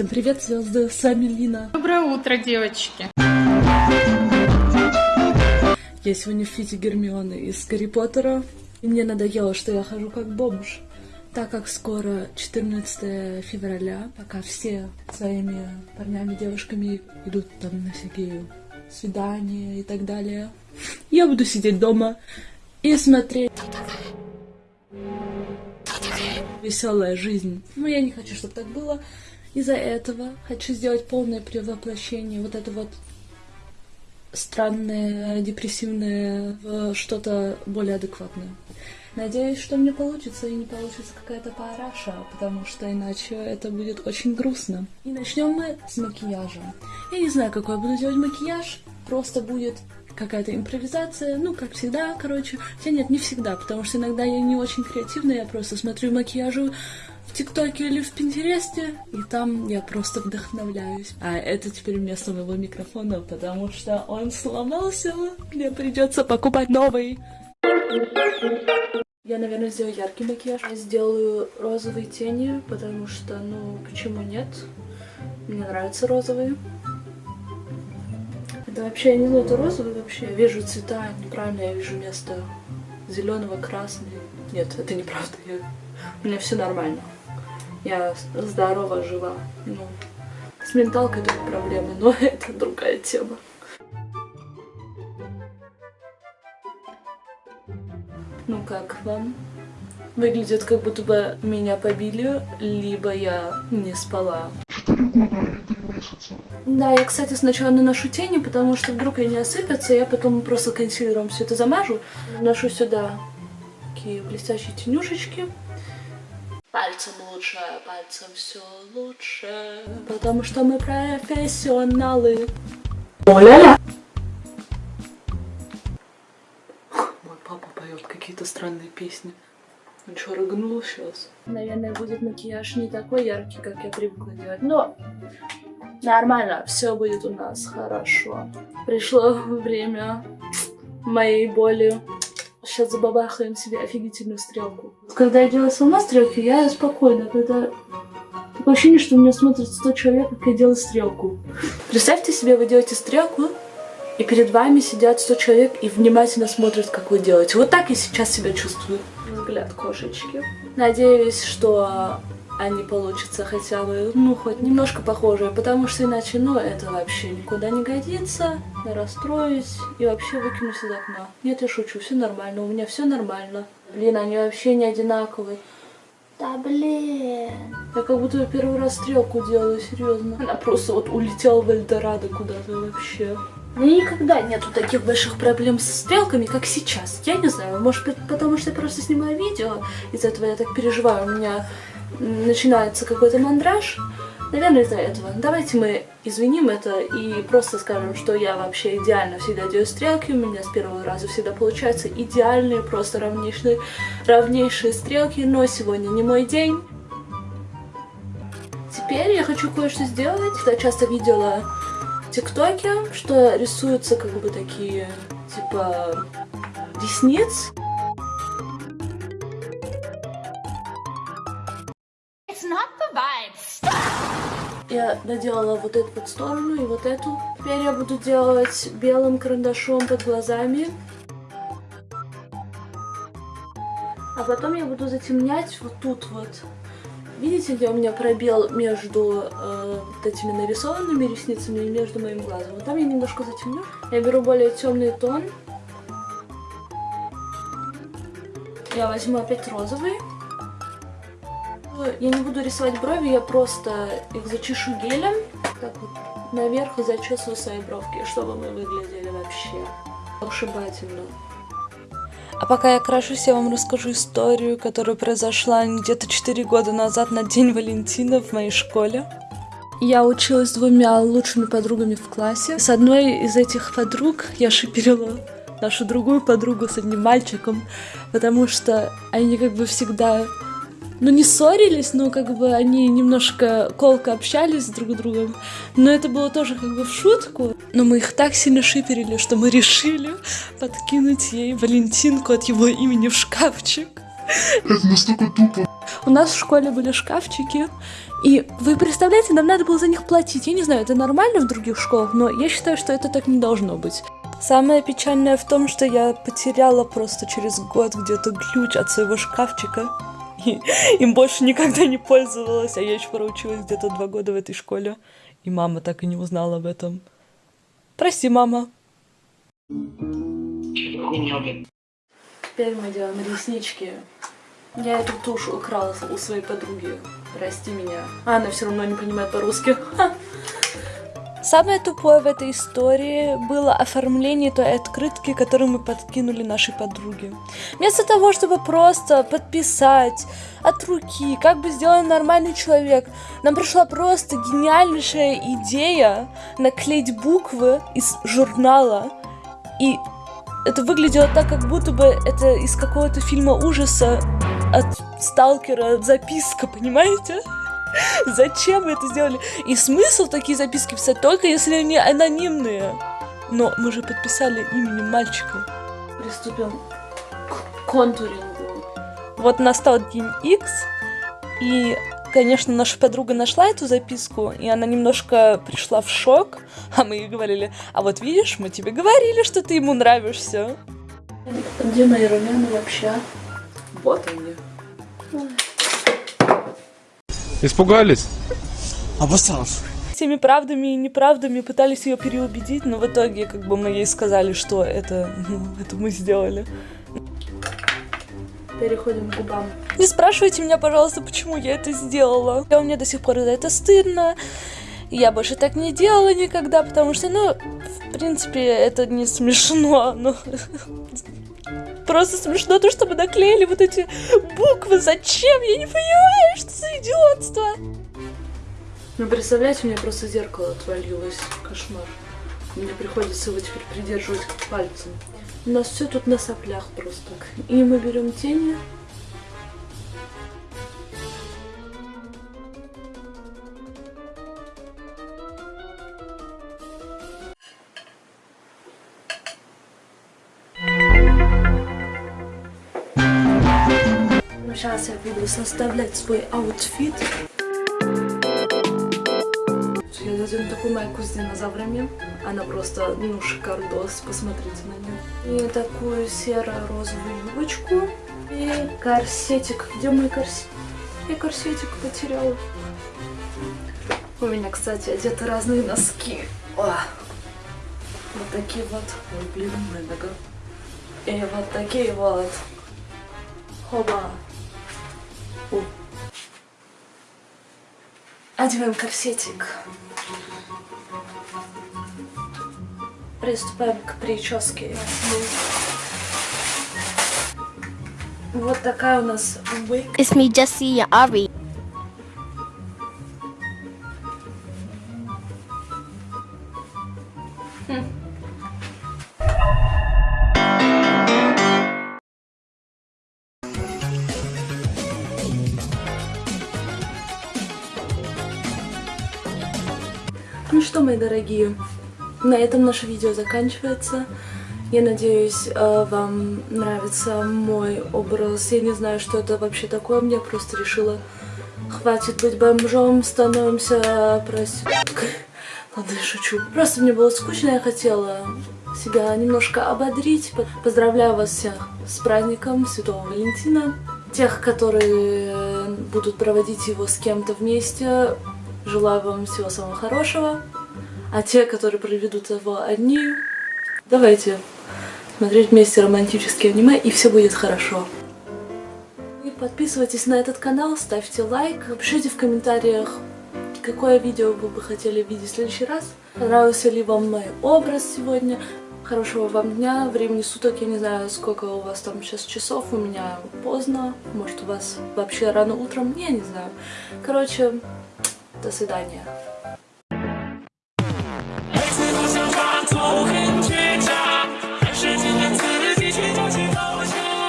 Всем привет, звезды, с вами Лина. Доброе утро, девочки. Я сегодня в фите Гермионы из Гарри Поттера, и мне надоело, что я хожу как бомж. Так как скоро 14 февраля, пока все своими парнями, девушками идут там на всякие свидания и так далее, я буду сидеть дома и смотреть веселая жизнь. Но я не хочу, чтобы так было. Из-за этого хочу сделать полное превоплощение вот это вот странное, депрессивное что-то более адекватное. Надеюсь, что мне получится и не получится какая-то параша, потому что иначе это будет очень грустно. И начнем мы с макияжа. Я не знаю, какой я буду делать макияж, просто будет какая-то импровизация, ну, как всегда, короче. Хотя нет, не всегда, потому что иногда я не очень креативная, я просто смотрю макияжу в ТикТоке или в Пинтересте, и там я просто вдохновляюсь. А это теперь место моего микрофона, потому что он сломался, мне придется покупать новый. Я, наверное, сделаю яркий макияж. Я сделаю розовые тени, потому что, ну, почему нет? Мне нравятся розовые. Это вообще, я не знаю, это розовый вообще. Я вижу цвета, неправильно я вижу место зеленого, красного. Нет, это неправда. Я... У меня все нормально. Я здорова, жива. Ну, с менталкой только проблемы, но это другая тема. Ну как вам? Выглядит, как будто бы меня побили, либо я не спала. Да, я, кстати, сначала наношу тени, потому что вдруг они осыпятся, я потом просто консилером все это замажу. Наношу сюда такие блестящие тенюшечки. Пальцем лучше, пальцем все лучше, потому что мы профессионалы. Оля-ля! Мой папа поет какие-то странные песни. Он что, рыгнул сейчас? Наверное, будет макияж не такой яркий, как я привыкла делать, но нормально, все будет у нас хорошо. Пришло время моей боли. Сейчас забабахаем себе офигительную стрелку. Когда я делаю сама стрелки, я спокойна. Когда такое ощущение, что у меня смотрит 100 человек, как я делаю стрелку. Представьте себе, вы делаете стрелку, и перед вами сидят 100 человек и внимательно смотрят, как вы делаете. Вот так я сейчас себя чувствую. Взгляд кошечки. Надеюсь, что они получатся хотя бы, ну, хоть немножко похожие, потому что иначе, ну, это вообще никуда не годится. Я расстроюсь и вообще выкинусь из окна. Нет, я шучу, все нормально, у меня все нормально. Блин, они вообще не одинаковые. Да блин. Я как будто первый раз стрелку делаю, серьезно. Она просто вот улетела в Эльдорадо куда-то вообще. У меня никогда нету таких больших проблем со стрелками, как сейчас. Я не знаю, может быть, потому что я просто снимаю видео, из-за этого я так переживаю. У меня начинается какой-то мандраж. Наверное, из-за этого. Давайте мы извиним это и просто скажем, что я вообще идеально всегда делаю стрелки. У меня с первого раза всегда получаются идеальные, просто равнейшие, равнейшие стрелки. Но сегодня не мой день. Теперь я хочу кое-что сделать. Я часто видела в ТикТоке, что рисуются как бы такие, типа, ресниц. Я доделала вот эту вот сторону и вот эту. Теперь я буду делать белым карандашом под глазами. А потом я буду затемнять вот тут вот. Видите, где у меня пробел между э, вот этими нарисованными ресницами и между моим глазом? Вот там я немножко затемню. Я беру более темный тон. Я возьму опять розовый. Я не буду рисовать брови, я просто их зачешу гелем. Так вот наверх зачесываю свои бровки, чтобы мы выглядели вообще ушибательно. А пока я крашусь, я вам расскажу историю, которая произошла где-то 4 года назад на День Валентина в моей школе. Я училась с двумя лучшими подругами в классе. С одной из этих подруг я шиперила нашу другую подругу с одним мальчиком, потому что они как бы всегда ну, не ссорились, но как бы они немножко колко общались друг с другом. Но это было тоже как бы в шутку. Но мы их так сильно шиперили, что мы решили подкинуть ей Валентинку от его имени в шкафчик. Это настолько тупо. У нас в школе были шкафчики, И вы представляете, нам надо было за них платить. Я не знаю, это нормально в других школах, но я считаю, что это так не должно быть. Самое печальное в том, что я потеряла просто через год где-то ключ от своего шкафчика. Им больше никогда не пользовалась, а я еще проучилась где-то два года в этой школе. И мама так и не узнала об этом. Прости, мама. Теперь мы делаем реснички. Я эту тушь украла у своей подруги. Прости меня. А она все равно не понимает по-русски. Самое тупое в этой истории было оформление той открытки, которую мы подкинули нашей подруге. Вместо того, чтобы просто подписать от руки, как бы сделал нормальный человек, нам пришла просто гениальнейшая идея наклеить буквы из журнала. И это выглядело так, как будто бы это из какого-то фильма ужаса от сталкера записка, понимаете? Зачем вы это сделали? И смысл такие записки писать только если они анонимные. Но мы же подписали именем мальчика. Приступим к контурингу. Вот настал день X, и, конечно, наша подруга нашла эту записку, и она немножко пришла в шок, а мы ей говорили, а вот видишь, мы тебе говорили, что ты ему нравишься. Где мои румяна вообще? Вот они. Испугались? Обосрался. Всеми правдами и неправдами пытались ее переубедить, но в итоге как бы мы ей сказали, что это, ну, это мы сделали. Переходим к губам. Не спрашивайте меня, пожалуйста, почему я это сделала. У меня до сих пор за это стыдно. Я больше так не делала никогда, потому что, ну, в принципе, это не смешно, но просто смешно то, что мы наклеили вот эти буквы. Зачем? Я не понимаю, что за идиотство. Ну, представляете, у меня просто зеркало отвалилось. Кошмар. Мне приходится его теперь придерживать пальцем. У нас все тут на соплях просто. И мы берем тени. Сейчас я буду составлять свой outfit. Я надену такую майку с динозаврами. Она просто, ну, шикардос. Посмотрите на нее. И такую серо-розовую юбочку. И корсетик. Где мой корсетик? Я корсетик потеряла. У меня, кстати, одеты разные носки. О! Вот такие вот. Ой, блин, моя нога. И вот такие вот. Хоба. Одеваем корсетик. Приступаем к прическе. Вот такая у нас wig. It's me, Jesse and Ari. Ну что, мои дорогие, на этом наше видео заканчивается. Я надеюсь, э, вам нравится мой образ. Я не знаю, что это вообще такое. Мне просто решила, хватит быть бомжом, становимся проституткой. Ладно, я шучу. Просто мне было скучно, я хотела себя немножко ободрить. Поздравляю вас всех с праздником Святого Валентина. Тех, которые будут проводить его с кем-то вместе, Желаю вам всего самого хорошего. А те, которые проведут его одни, давайте смотреть вместе романтические аниме, и все будет хорошо. И подписывайтесь на этот канал, ставьте лайк, пишите в комментариях, какое видео вы бы хотели видеть в следующий раз. Понравился ли вам мой образ сегодня. Хорошего вам дня, времени суток, я не знаю, сколько у вас там сейчас часов, у меня поздно, может у вас вообще рано утром, я не знаю. Короче, до свидания.